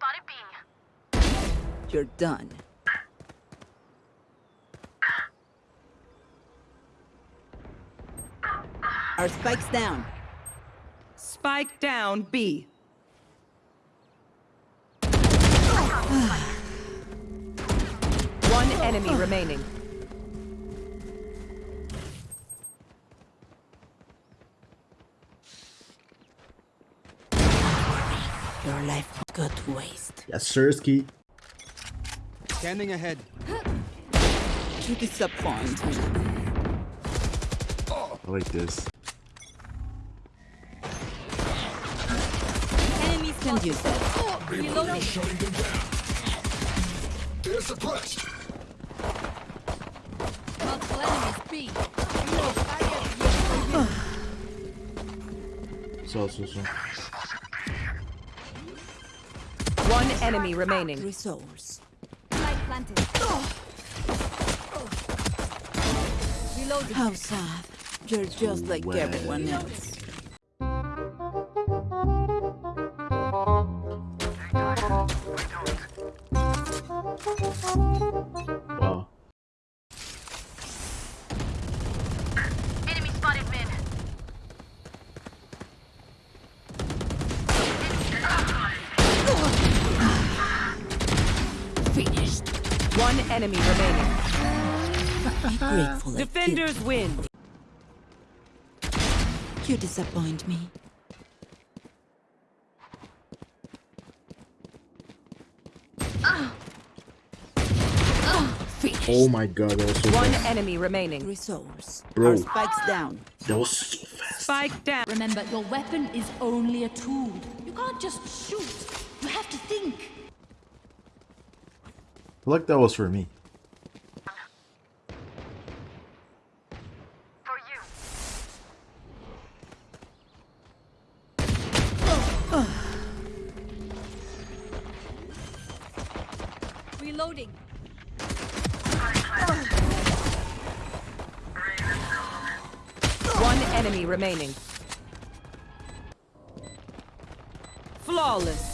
spotted B. You're done. Our spike's down. Spike down B. One enemy remaining. Your life won't go to waste. Yes, Sirski. Standing ahead. You disappoint me. I like this. Enemies can use that. Reloading. They're suppressed. Multiple enemies B. So, so, so. One enemy remaining. Resource. Light planted. Reloading. How sad. You're just like Well. everyone else. Enemy remaining. Grateful I Defenders win. You disappoint me. Oh my god, that was so One fast. enemy remaining. Resource. Bro. Our spike's down. That was so fast. Spike down. Remember, your weapon is only a tool. You can't just shoot. You have to think. I feel like that was for me. Reloading. One enemy remaining. Flawless.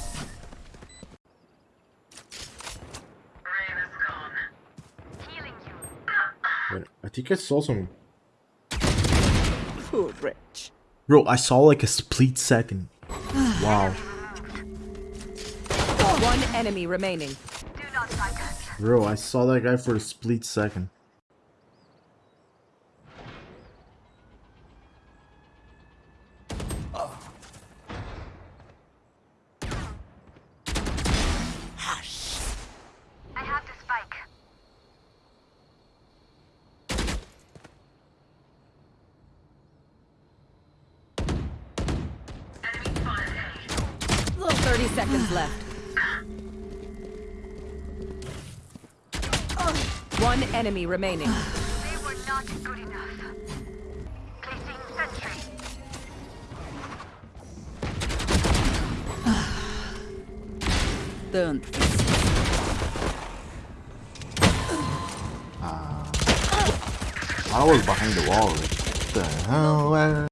Wait, I think I saw some. Poor wretch. Bro, I saw like a split second. Wow. One enemy remaining. Do not fight. Bro, I saw that guy for a split second. 30 seconds left. One enemy remaining. They were not good enough. Placing sentry. Tantos. Uh, ah. I was behind the wall. What the hell?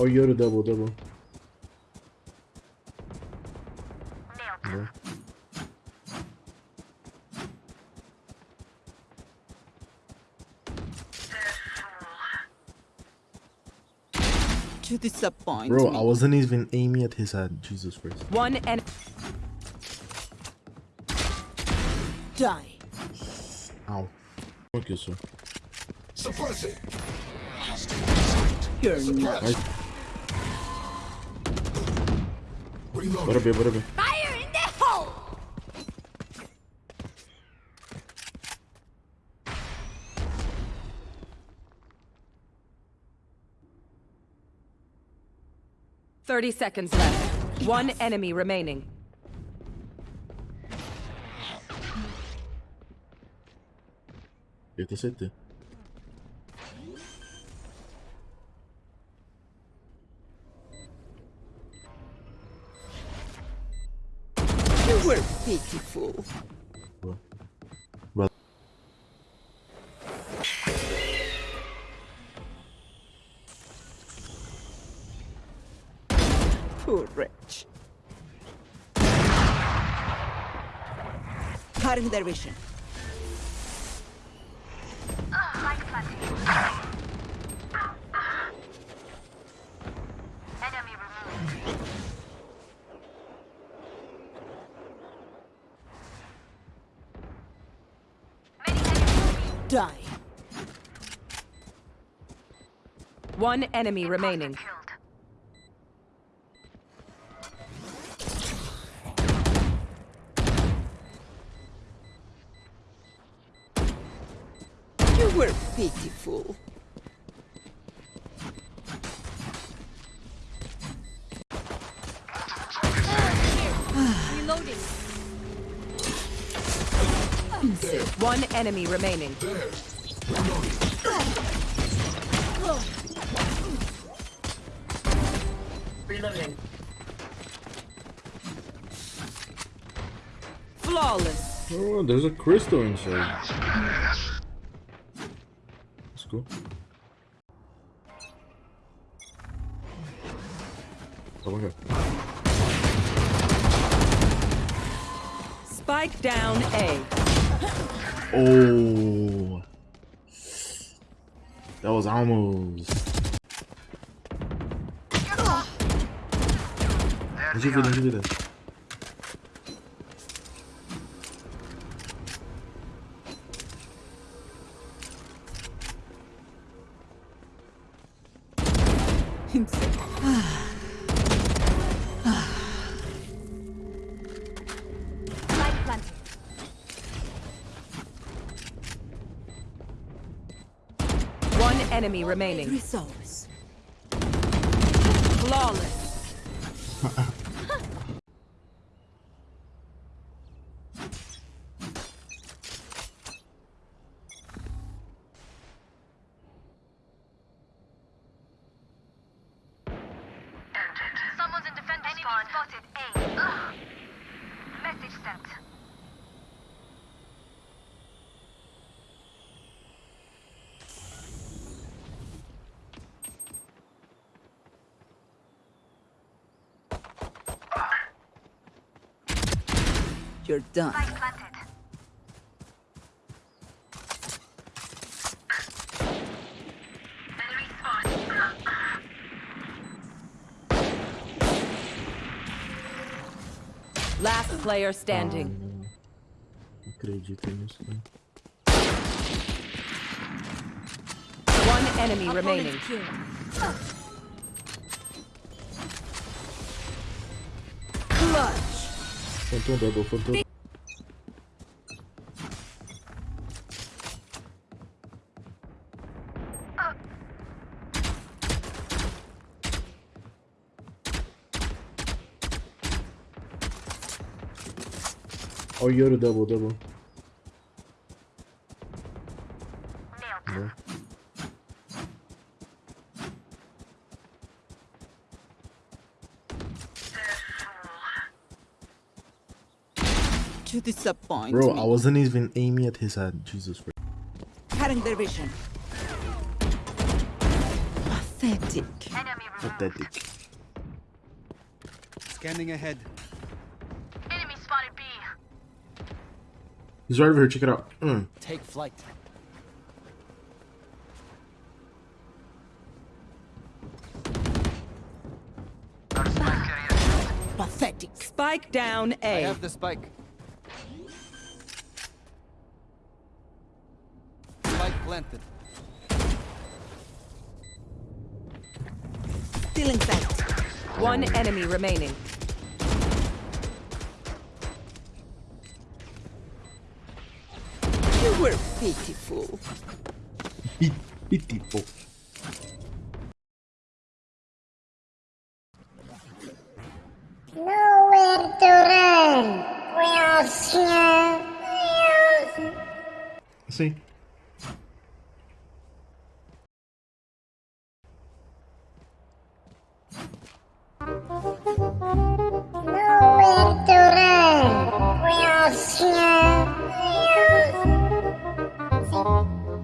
Man? Oh, you're the double double. Nailed. Yeah. You disappoint Bro, me. I wasn't even aiming at his head. Jesus Christ. One and Die. Ow. Okay, so. Suppressing. You're not. Reloading. Bora bem, bora bem. Fire in the hole! Thirty seconds left. One enemy remaining. Eu tenho certeza. Poor wretch. Current their vision. Die. One enemy remaining. Killed. You were pitiful. One enemy remaining. Flawless. Oh, there's a crystal inside. That's cool. Oh my god. Spike down A. Oh. That was almost. Deixa enemy remaining. You're done. Spike planted. Enemy spawn. Last player standing. Não acredito nisso. né? One enemy remaining. Clutch. Phantom double, phantom. Oh, Yoda double, double. Disappoint Bro, me. I wasn't even aiming at his head. Jesus Christ. Cutting their vision. Pathetic. Enemy. Pathetic. Scanning ahead. Enemy spotted B. He's right over here. Check it out. Mm. Take flight. Pathetic. Spike down I A. have the spike. Planted. Still in sight. One enemy remaining. You were pitiful. Pitiful. Nowhere to run. We are here. See? Nowhere